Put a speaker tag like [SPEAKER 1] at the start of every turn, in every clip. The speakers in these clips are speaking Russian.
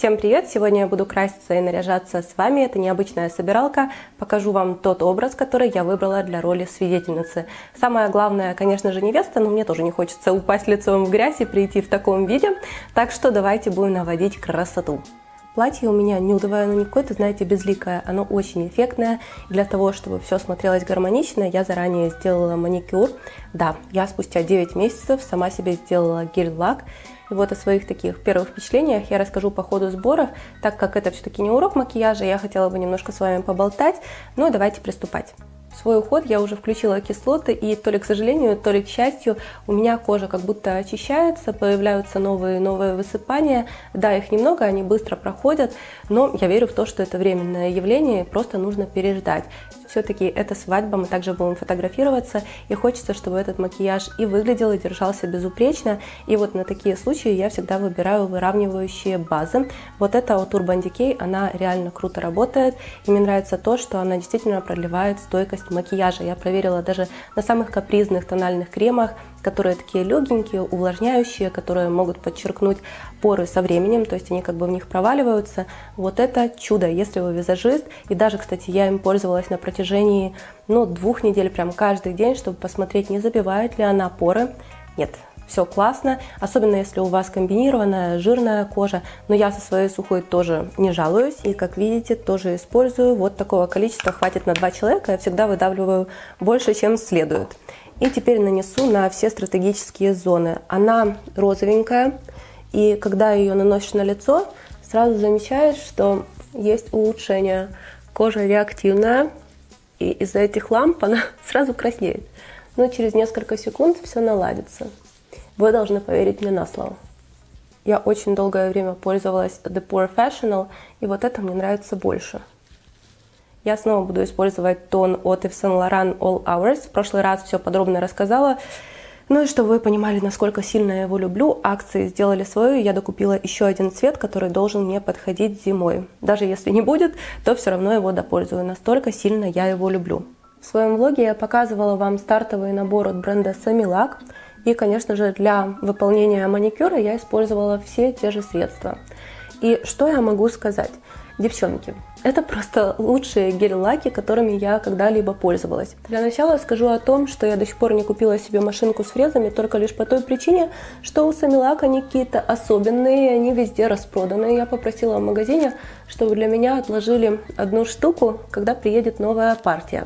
[SPEAKER 1] Всем привет! Сегодня я буду краситься и наряжаться с вами. Это необычная собиралка. Покажу вам тот образ, который я выбрала для роли свидетельницы. Самое главное, конечно же, невеста, но мне тоже не хочется упасть лицом в грязь и прийти в таком виде. Так что давайте будем наводить красоту. Платье у меня нюдовое, но не какое-то, знаете, безликое. Оно очень эффектное. Для того, чтобы все смотрелось гармонично, я заранее сделала маникюр. Да, я спустя 9 месяцев сама себе сделала гель-лак. И вот о своих таких первых впечатлениях я расскажу по ходу сборов, так как это все-таки не урок макияжа, я хотела бы немножко с вами поболтать. Ну и давайте приступать. Свой уход я уже включила кислоты, и то ли к сожалению, то ли к счастью, у меня кожа как будто очищается, появляются новые новые высыпания. Да, их немного, они быстро проходят, но я верю в то, что это временное явление, просто нужно переждать все-таки это свадьба, мы также будем фотографироваться, и хочется, чтобы этот макияж и выглядел, и держался безупречно. И вот на такие случаи я всегда выбираю выравнивающие базы. Вот эта от Urban Decay, она реально круто работает, и мне нравится то, что она действительно продлевает стойкость макияжа. Я проверила даже на самых капризных тональных кремах, которые такие легенькие, увлажняющие, которые могут подчеркнуть поры со временем, то есть они как бы в них проваливаются. Вот это чудо, если вы визажист. И даже, кстати, я им пользовалась на протяжении ну, двух недель, прям каждый день, чтобы посмотреть, не забивает ли она поры. Нет, все классно, особенно если у вас комбинированная жирная кожа, но я со своей сухой тоже не жалуюсь, и как видите, тоже использую, вот такого количества хватит на два человека, я всегда выдавливаю больше, чем следует. И теперь нанесу на все стратегические зоны. Она розовенькая, и когда ее наносишь на лицо, сразу замечаешь, что есть улучшение. Кожа реактивная, и из-за этих ламп она сразу краснеет. Но через несколько секунд все наладится. Вы должны поверить мне на слово. Я очень долгое время пользовалась The Pure Fashional, и вот это мне нравится больше. Я снова буду использовать тон от Yves Saint Laurent All Hours. В прошлый раз все подробно рассказала. Ну и чтобы вы понимали, насколько сильно я его люблю, акции сделали свою, я докупила еще один цвет, который должен мне подходить зимой. Даже если не будет, то все равно его допользую, настолько сильно я его люблю. В своем влоге я показывала вам стартовый набор от бренда Samilac. И, конечно же, для выполнения маникюра я использовала все те же средства. И что я могу сказать? Девчонки, это просто лучшие гель-лаки, которыми я когда-либо пользовалась. Для начала скажу о том, что я до сих пор не купила себе машинку с фрезами, только лишь по той причине, что у Самилак они какие-то особенные, они везде распроданы. Я попросила в магазине, чтобы для меня отложили одну штуку, когда приедет новая партия.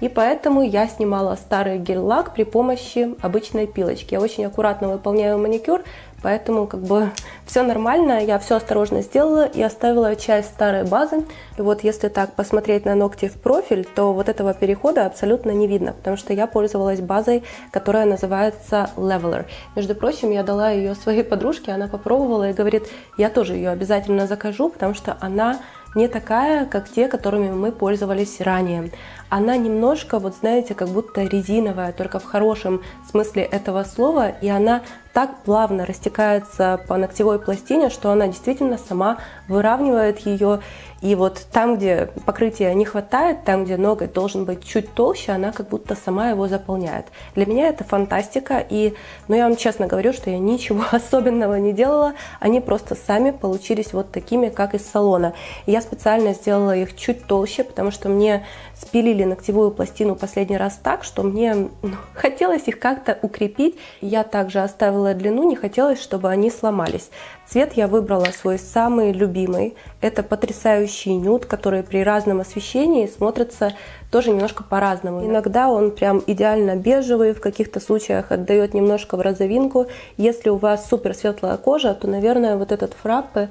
[SPEAKER 1] И поэтому я снимала старый гель-лак при помощи обычной пилочки. Я очень аккуратно выполняю маникюр, Поэтому как бы все нормально, я все осторожно сделала и оставила часть старой базы. И вот если так посмотреть на ногти в профиль, то вот этого перехода абсолютно не видно, потому что я пользовалась базой, которая называется Leveler. Между прочим, я дала ее своей подружке, она попробовала и говорит, я тоже ее обязательно закажу, потому что она не такая, как те, которыми мы пользовались ранее. Она немножко, вот знаете, как будто резиновая, только в хорошем смысле этого слова, и она так плавно растекается по ногтевой пластине, что она действительно сама выравнивает ее. И вот там, где покрытия не хватает, там, где ноготь должен быть чуть толще, она как будто сама его заполняет. Для меня это фантастика, и, ну, я вам честно говорю, что я ничего особенного не делала, они просто сами получились вот такими, как из салона. И я специально сделала их чуть толще, потому что мне спилили ногтевую пластину последний раз так, что мне ну, хотелось их как-то укрепить. Я также оставила длину, не хотелось, чтобы они сломались. Цвет я выбрала свой самый любимый. Это потрясающий нюд, который при разном освещении смотрится тоже немножко по-разному. Иногда он прям идеально бежевый, в каких-то случаях отдает немножко в розовинку. Если у вас супер светлая кожа, то, наверное, вот этот фраппе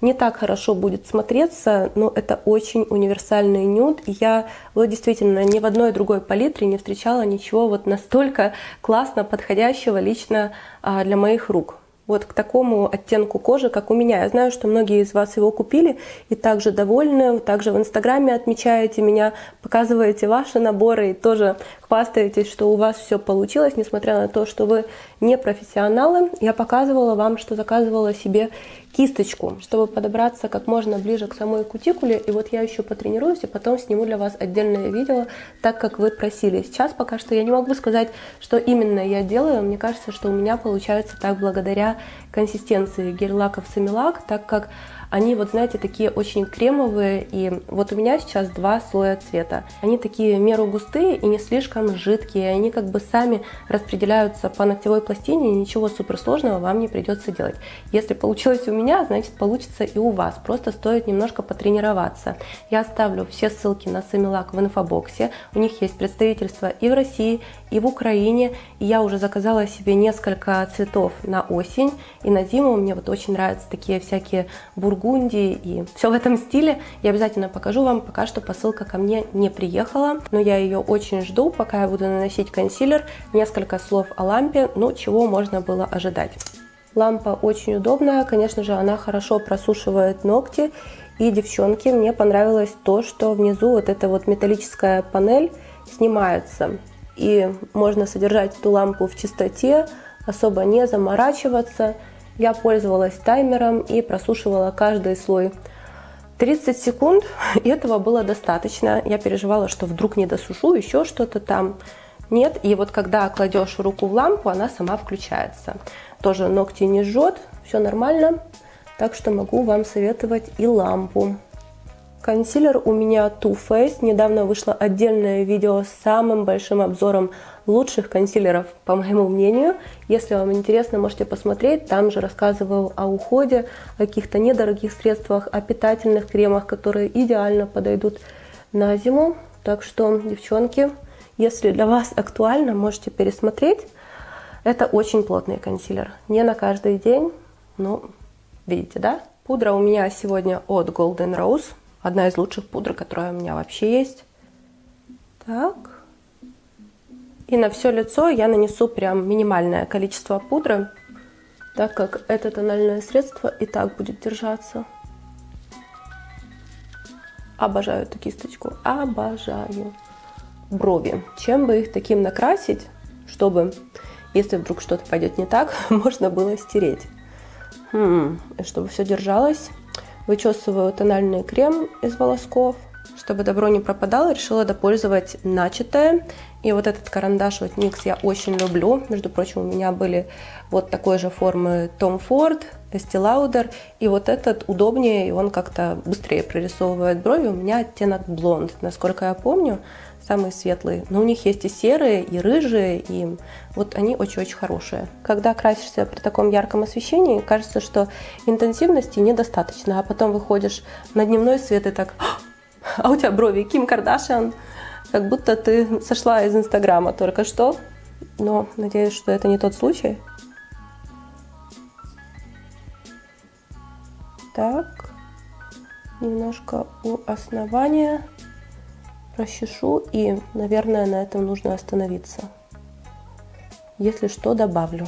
[SPEAKER 1] не так хорошо будет смотреться, но это очень универсальный нюд. Я вот действительно ни в одной другой палитре не встречала ничего вот настолько классно подходящего лично а, для моих рук вот к такому оттенку кожи, как у меня. Я знаю, что многие из вас его купили и также довольны. Также в Инстаграме отмечаете меня, показываете ваши наборы и тоже хвастаетесь, что у вас все получилось, несмотря на то, что вы не профессионалы. Я показывала вам, что заказывала себе кисточку, чтобы подобраться как можно ближе к самой кутикуле. И вот я еще потренируюсь и потом сниму для вас отдельное видео, так как вы просили. Сейчас пока что я не могу сказать, что именно я делаю. Мне кажется, что у меня получается так благодаря консистенции гель-лаков Самилак, так как Они вот, знаете, такие очень кремовые, и вот у меня сейчас два слоя цвета. Они такие в меру густые и не слишком жидкие, они как бы сами распределяются по ногтевой пластине, и ничего суперсложного вам не придется делать. Если получилось у меня, значит получится и у вас, просто стоит немножко потренироваться. Я оставлю все ссылки на Самилак в инфобоксе, у них есть представительство и в России, и в Украине, я уже заказала себе несколько цветов на осень, и на зиму мне вот очень нравятся такие всякие бургундии и все в этом стиле. Я обязательно покажу вам, пока что посылка ко мне не приехала, но я ее очень жду, пока я буду наносить консилер. Несколько слов о лампе, ну чего можно было ожидать. Лампа очень удобная, конечно же, она хорошо просушивает ногти. И, девчонки, мне понравилось то, что внизу вот эта вот металлическая панель снимается. И можно содержать эту лампу в чистоте, особо не заморачиваться. Я пользовалась таймером и просушивала каждый слой 30 секунд, и этого было достаточно. Я переживала, что вдруг не досушу, еще что-то там. Нет, и вот когда кладешь руку в лампу, она сама включается. Тоже ногти не жжет, все нормально, так что могу вам советовать и лампу. Консилер у меня Too Faced. Недавно вышло отдельное видео с самым большим обзором лучших консилеров, по моему мнению. Если вам интересно, можете посмотреть. Там же рассказываю о уходе, о каких-то недорогих средствах, о питательных кремах, которые идеально подойдут на зиму. Так что, девчонки, если для вас актуально, можете пересмотреть. Это очень плотный консилер. Не на каждый день, но видите, да? Пудра у меня сегодня от Golden Rose. Одна из лучших пудр, которая у меня вообще есть. Так. И на все лицо я нанесу прям минимальное количество пудры, так как это тональное средство и так будет держаться. Обожаю эту кисточку, обожаю. Брови. Чем бы их таким накрасить, чтобы, если вдруг что-то пойдет не так, можно было стереть. Хм, чтобы все держалось. Вычесываю тональный крем из волосков. Чтобы добро не пропадало, решила допользовать начатое. И вот этот карандаш от NYX я очень люблю. Между прочим, у меня были вот такой же формы Tom Ford, Estee Lauder. И вот этот удобнее, и он как-то быстрее прорисовывает брови. У меня оттенок блонд, насколько я помню самые светлые. Но у них есть и серые, и рыжие, и вот они очень-очень хорошие. Когда красишься при таком ярком освещении, кажется, что интенсивности недостаточно, а потом выходишь на дневной свет и так, а у тебя брови Ким Кардашиан, как будто ты сошла из Инстаграма только что. Но надеюсь, что это не тот случай. Так, немножко у основания расчешу и, наверное, на этом нужно остановиться. Если что, добавлю.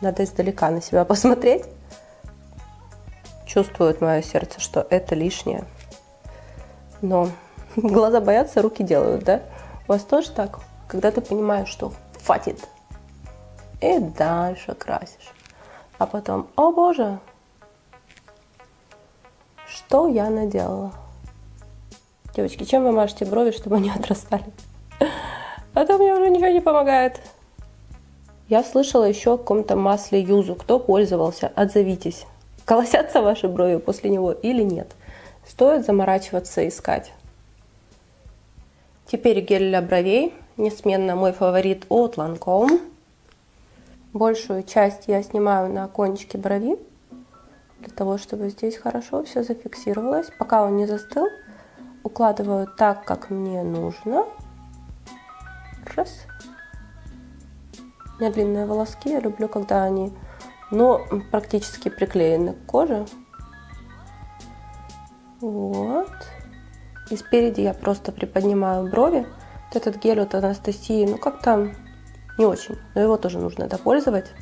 [SPEAKER 1] Надо издалека на себя посмотреть. Чувствует мое сердце, что это лишнее. Но глаза боятся, руки делают, да? У вас тоже так? Когда ты понимаешь, что хватит, и дальше красишь. А потом, о боже, что я наделала? Девочки, чем вы мажете брови, чтобы они отрастали? А то мне уже ничего не помогает. Я слышала еще о каком-то масле юзу. Кто пользовался, отзовитесь. Колосятся ваши брови после него или нет? Стоит заморачиваться искать. Теперь гель для бровей. Несменно мой фаворит от Lancome. Большую часть я снимаю на кончике брови. Для того, чтобы здесь хорошо все зафиксировалось. Пока он не застыл, укладываю так, как мне нужно. Раз. У меня длинные волоски, я люблю, когда они, но практически приклеены к коже. Вот. И спереди я просто приподнимаю брови. Вот этот гель от Анастасии, ну как-то не очень, но его тоже нужно допользовать.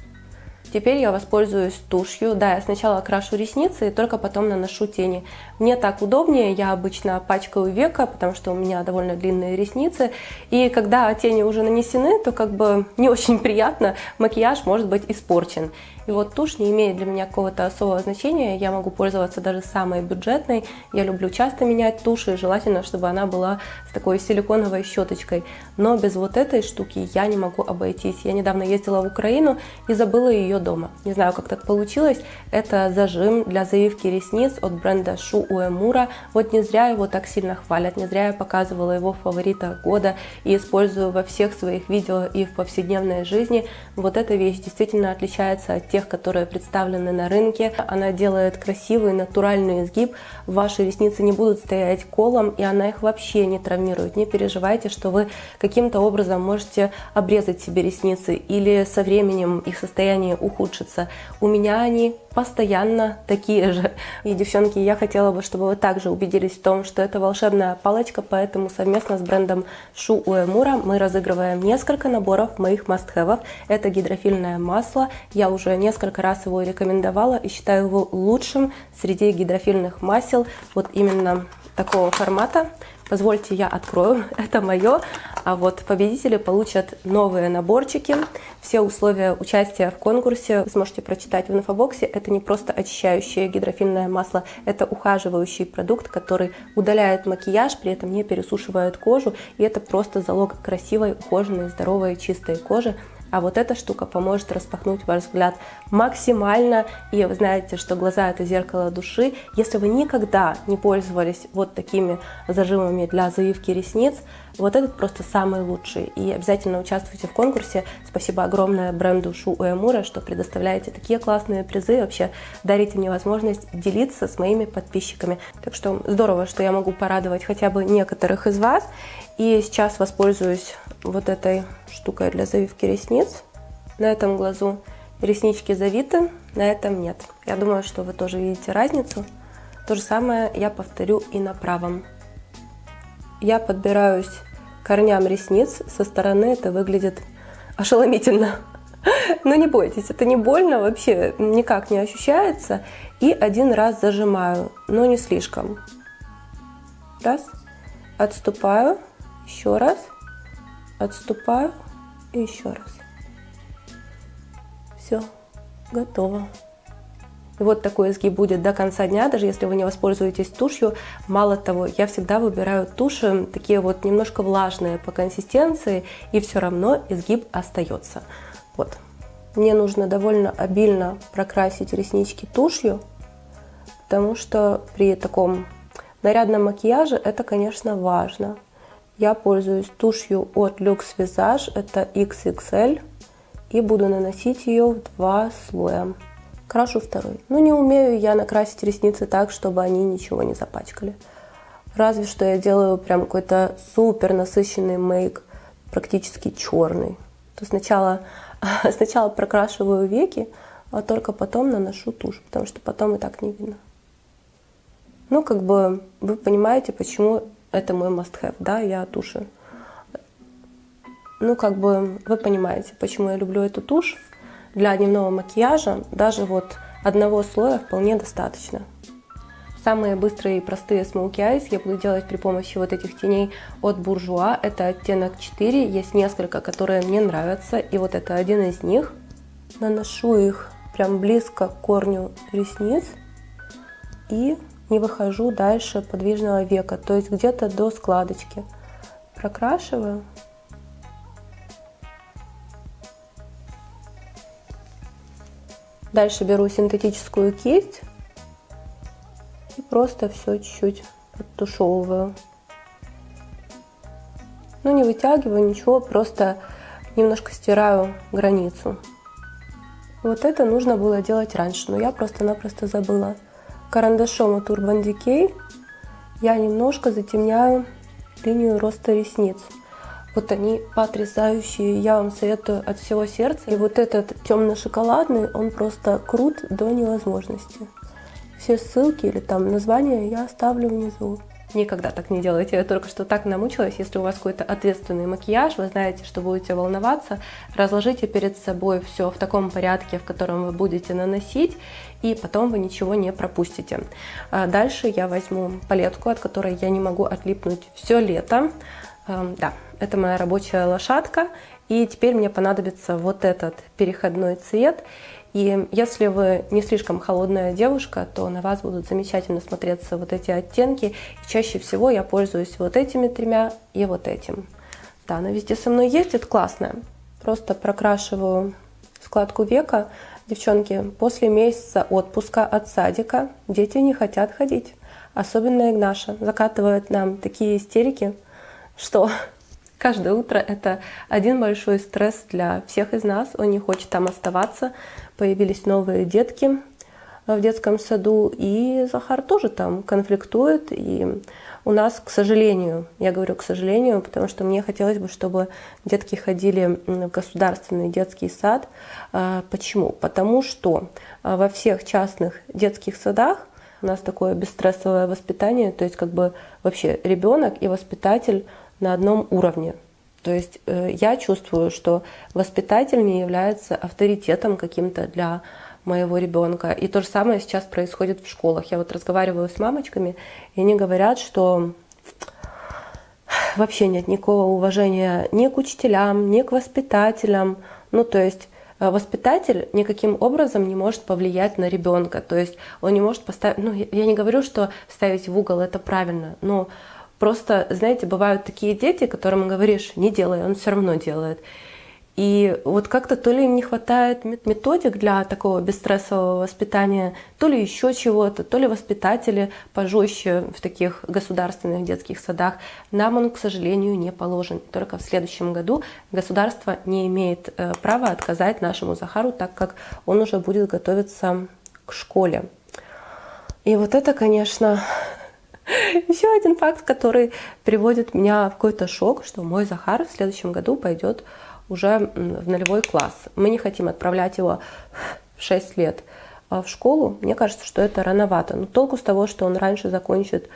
[SPEAKER 1] Теперь я воспользуюсь тушью. Да, я сначала крашу ресницы и только потом наношу тени. Мне так удобнее, я обычно пачкаю века, потому что у меня довольно длинные ресницы. И когда тени уже нанесены, то как бы не очень приятно, макияж может быть испорчен. И вот тушь не имеет для меня какого-то особого значения, я могу пользоваться даже самой бюджетной. Я люблю часто менять тушь, и желательно, чтобы она была с такой силиконовой щеточкой. Но без вот этой штуки я не могу обойтись. Я недавно ездила в Украину и забыла ее дома. Не знаю, как так получилось. Это зажим для завивки ресниц от бренда Шу Уэмура. Вот не зря его так сильно хвалят, не зря я показывала его в фаворитах года и использую во всех своих видео и в повседневной жизни. Вот эта вещь действительно отличается от тех, которые представлены на рынке. Она делает красивый натуральный изгиб. Ваши ресницы не будут стоять колом, и она их вообще не травмирует. Не переживайте, что вы каким-то образом можете обрезать себе ресницы или со временем их состояние ухудшится. У меня они постоянно такие же. И, девчонки, я хотела бы, чтобы вы также убедились в том, что это волшебная палочка, поэтому совместно с брендом Шу Уэмура мы разыгрываем несколько наборов моих must-have. Это гидрофильное масло. Я уже несколько раз его рекомендовала и считаю его лучшим среди гидрофильных масел. Вот именно такого формата. Позвольте, я открою, это мое. А вот победители получат новые наборчики. Все условия участия в конкурсе вы сможете прочитать в инфобоксе. Это не просто очищающее гидрофильное масло, это ухаживающий продукт, который удаляет макияж, при этом не пересушивает кожу. И это просто залог красивой, ухоженной, здоровой, чистой кожи. А вот эта штука поможет распахнуть ваш взгляд максимально. И вы знаете, что глаза это зеркало души. Если вы никогда не пользовались вот такими зажимами для завивки ресниц, вот этот просто самый лучший. И обязательно участвуйте в конкурсе. Спасибо огромное бренду Шу Уэмура, что предоставляете такие классные призы. Вообще дарите мне возможность делиться с моими подписчиками. Так что здорово, что я могу порадовать хотя бы некоторых из вас. И сейчас воспользуюсь вот этой штукой для завивки ресниц. На этом глазу реснички завиты, на этом нет. Я думаю, что вы тоже видите разницу. То же самое я повторю и на правом. Я подбираюсь корням ресниц. Со стороны это выглядит ошеломительно. Но не бойтесь, это не больно, вообще никак не ощущается. И один раз зажимаю, но не слишком. Раз. Отступаю. Еще раз отступаю и еще раз. Все, готово. И вот такой изгиб будет до конца дня, даже если вы не воспользуетесь тушью. Мало того, я всегда выбираю туши такие вот немножко влажные по консистенции, и все равно изгиб остается. Вот. Мне нужно довольно обильно прокрасить реснички тушью, потому что при таком нарядном макияже это, конечно, важно. Я пользуюсь тушью от Lux Visage, это XXL, и буду наносить ее в два слоя. Крашу второй. Но не умею я накрасить ресницы так, чтобы они ничего не запачкали. Разве что я делаю прям какой-то супер насыщенный мейк, практически черный. То сначала, сначала прокрашиваю веки, а только потом наношу тушь, потому что потом и так не видно. Ну, как бы вы понимаете, почему это мой must-have, да, я туши. Ну, как бы вы понимаете, почему я люблю эту тушь. Для дневного макияжа даже вот одного слоя вполне достаточно. Самые быстрые и простые смоки eyes я буду делать при помощи вот этих теней от Буржуа. Это оттенок 4, есть несколько, которые мне нравятся, и вот это один из них. Наношу их прям близко к корню ресниц и не выхожу дальше подвижного века, то есть где-то до складочки. Прокрашиваю. Дальше беру синтетическую кисть и просто все чуть-чуть подтушевываю. Ну, не вытягиваю ничего, просто немножко стираю границу. Вот это нужно было делать раньше, но я просто-напросто забыла карандашом от Urban Decay я немножко затемняю линию роста ресниц. Вот они потрясающие, я вам советую от всего сердца. И вот этот темно-шоколадный, он просто крут до невозможности. Все ссылки или там названия я оставлю внизу. Никогда так не делайте. Я только что так намучилась. Если у вас какой-то ответственный макияж, вы знаете, что будете волноваться, разложите перед собой все в таком порядке, в котором вы будете наносить, и потом вы ничего не пропустите. А дальше я возьму палетку, от которой я не могу отлипнуть все лето. Эм, да, это моя рабочая лошадка. И теперь мне понадобится вот этот переходной цвет. И если вы не слишком холодная девушка, то на вас будут замечательно смотреться вот эти оттенки. И чаще всего я пользуюсь вот этими тремя и вот этим. Да, она везде со мной есть, это классно. Просто прокрашиваю складку века. Девчонки, после месяца отпуска от садика дети не хотят ходить. Особенно Игнаша закатывает нам такие истерики, что каждое утро это один большой стресс для всех из нас. Он не хочет там оставаться. Появились новые детки в детском саду, и Захар тоже там конфликтует. И у нас, к сожалению, я говорю к сожалению, потому что мне хотелось бы, чтобы детки ходили в государственный детский сад. А, почему? Потому что а, во всех частных детских садах у нас такое бесстрессовое воспитание, то есть как бы вообще ребенок и воспитатель на одном уровне. То есть э, я чувствую, что воспитатель не является авторитетом каким-то для моего ребенка. И то же самое сейчас происходит в школах. Я вот разговариваю с мамочками, и они говорят, что вообще нет никакого уважения ни к учителям, ни к воспитателям. Ну, то есть э, воспитатель никаким образом не может повлиять на ребенка. То есть он не может поставить... Ну, я не говорю, что ставить в угол это правильно, но просто, знаете, бывают такие дети, которым говоришь, не делай, он все равно делает. И вот как-то то ли им не хватает методик для такого бесстрессового воспитания, то ли еще чего-то, то ли воспитатели пожестче в таких государственных детских садах. Нам он, к сожалению, не положен. Только в следующем году государство не имеет э, права отказать нашему Захару, так как он уже будет готовиться к школе. И вот это, конечно, еще один факт, который приводит меня в какой-то шок, что мой Захар в следующем году пойдет уже в нулевой класс. Мы не хотим отправлять его в 6 лет а в школу. Мне кажется, что это рановато. Но толку с того, что он раньше закончит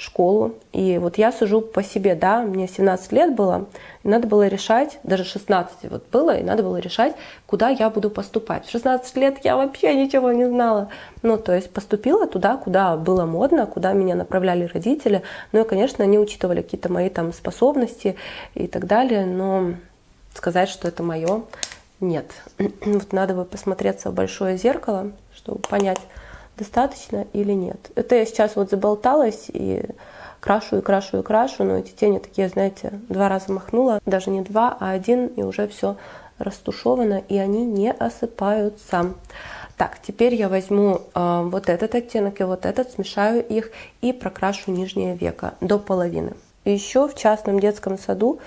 [SPEAKER 1] школу. И вот я сужу по себе, да, мне 17 лет было, надо было решать, даже 16 вот было, и надо было решать, куда я буду поступать. В 16 лет я вообще ничего не знала. Ну, то есть поступила туда, куда было модно, куда меня направляли родители. Ну и, конечно, они учитывали какие-то мои там способности и так далее, но сказать, что это мое, нет. Вот надо бы посмотреться в большое зеркало, чтобы понять, достаточно или нет. Это я сейчас вот заболталась и крашу и крашу и крашу, но эти тени такие, знаете, два раза махнула, даже не два, а один, и уже все растушевано, и они не осыпаются. Так, теперь я возьму э, вот этот оттенок и вот этот, смешаю их и прокрашу нижнее веко до половины. еще в частном детском саду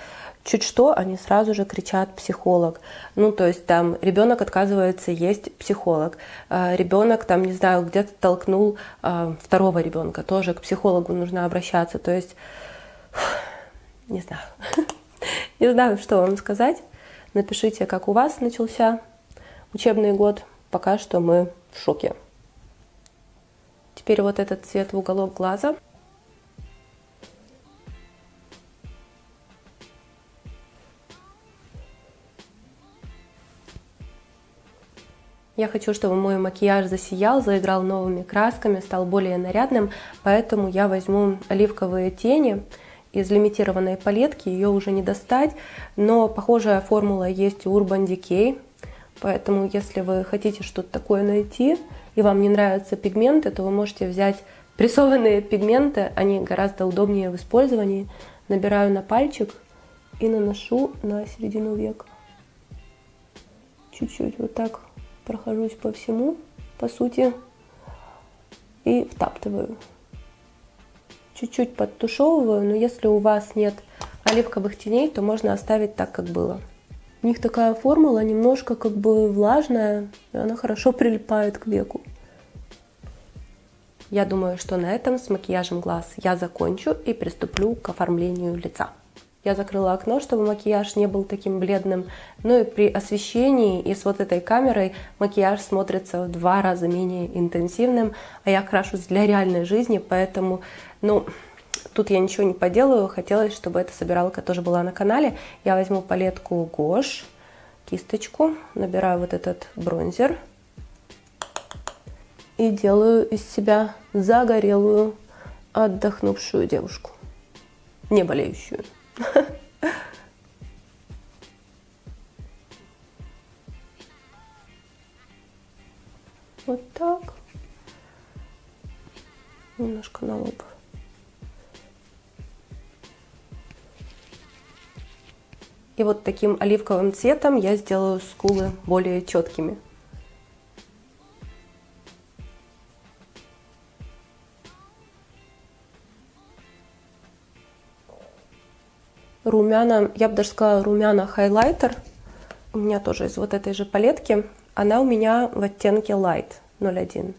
[SPEAKER 1] Чуть что, они сразу же кричат психолог. Ну, то есть там ребенок отказывается есть психолог. А, ребенок там, не знаю, где-то толкнул а, второго ребенка, тоже к психологу нужно обращаться. То есть, не знаю. Не знаю, что вам сказать. Напишите, как у вас начался учебный год. Пока что мы в шоке. Теперь вот этот цвет в уголок глаза. Я хочу, чтобы мой макияж засиял, заиграл новыми красками, стал более нарядным, поэтому я возьму оливковые тени из лимитированной палетки, ее уже не достать, но похожая формула есть у Urban Decay, поэтому если вы хотите что-то такое найти и вам не нравятся пигменты, то вы можете взять прессованные пигменты, они гораздо удобнее в использовании. Набираю на пальчик и наношу на середину века. Чуть-чуть вот так прохожусь по всему, по сути, и втаптываю. Чуть-чуть подтушевываю, но если у вас нет оливковых теней, то можно оставить так, как было. У них такая формула немножко как бы влажная, и она хорошо прилипает к веку. Я думаю, что на этом с макияжем глаз я закончу и приступлю к оформлению лица. Я закрыла окно, чтобы макияж не был таким бледным. Ну и при освещении и с вот этой камерой макияж смотрится в два раза менее интенсивным. А я крашусь для реальной жизни, поэтому, ну, тут я ничего не поделаю. Хотелось, чтобы эта собиралка тоже была на канале. Я возьму палетку Гош, кисточку, набираю вот этот бронзер и делаю из себя загорелую, отдохнувшую девушку, не болеющую. Вот так. Немножко на лоб. И вот таким оливковым цветом я сделаю скулы более четкими. Румяна, я бы даже сказала румяна хайлайтер. У меня тоже из вот этой же палетки. Она у меня в оттенке Light 01.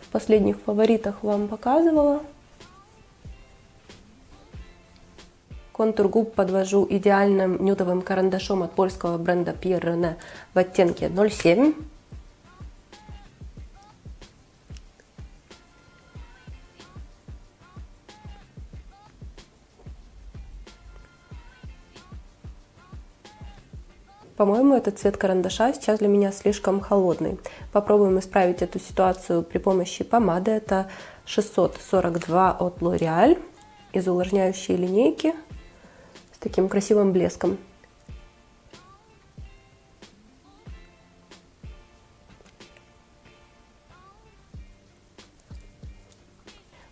[SPEAKER 1] В последних фаворитах вам показывала. Контур губ подвожу идеальным нюдовым карандашом от польского бренда Pierre René в оттенке 07. По-моему, этот цвет карандаша сейчас для меня слишком холодный. Попробуем исправить эту ситуацию при помощи помады. Это 642 от L'Oreal из увлажняющей линейки с таким красивым блеском.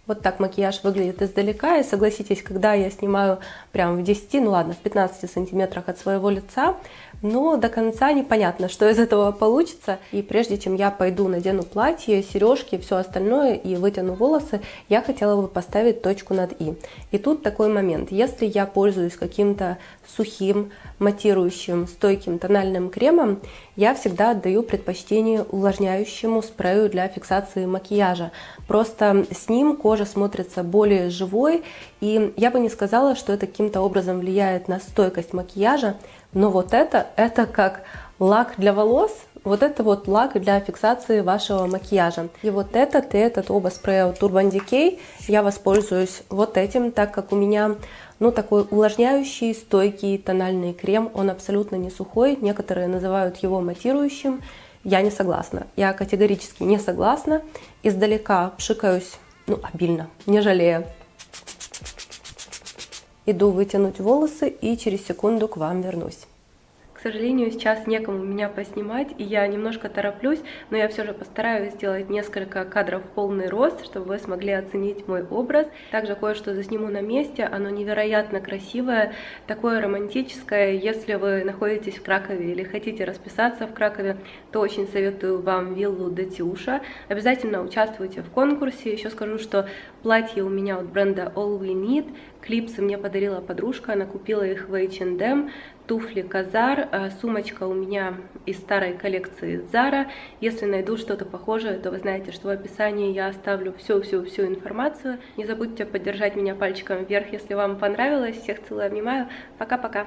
[SPEAKER 1] Вот так макияж выглядит издалека. И согласитесь, когда я снимаю прям в 10, ну ладно, в 15 сантиметрах от своего лица, но до конца непонятно, что из этого получится. И прежде чем я пойду надену платье, сережки, все остальное и вытяну волосы, я хотела бы поставить точку над «и». И тут такой момент. Если я пользуюсь каким-то сухим, матирующим, стойким тональным кремом, я всегда отдаю предпочтение увлажняющему спрею для фиксации макияжа. Просто с ним кожа смотрится более живой, и я бы не сказала, что это каким-то образом влияет на стойкость макияжа, но вот это, это как лак для волос, вот это вот лак для фиксации вашего макияжа. И вот этот и этот оба спрея Turban Decay я воспользуюсь вот этим, так как у меня ну, такой увлажняющий, стойкий тональный крем. Он абсолютно не сухой, некоторые называют его матирующим. Я не согласна, я категорически не согласна. Издалека пшикаюсь, ну, обильно, не жалея. Иду вытянуть волосы и через секунду к вам вернусь. Сожалению, сейчас некому меня поснимать, и я немножко тороплюсь, но я все же постараюсь сделать несколько кадров в полный рост, чтобы вы смогли оценить мой образ. Также кое-что засниму на месте, оно невероятно красивое, такое романтическое. Если вы находитесь в Кракове или хотите расписаться в Кракове, то очень советую вам виллу Датюша. Обязательно участвуйте в конкурсе. Еще скажу, что платье у меня от бренда All We Need, клипсы мне подарила подружка, она купила их в H&M, туфли Казар, э, сумочка у меня из старой коллекции Zara. Если найду что-то похожее, то вы знаете, что в описании я оставлю всю-всю-всю информацию. Не забудьте поддержать меня пальчиком вверх, если вам понравилось. Всех целую, обнимаю. Пока-пока.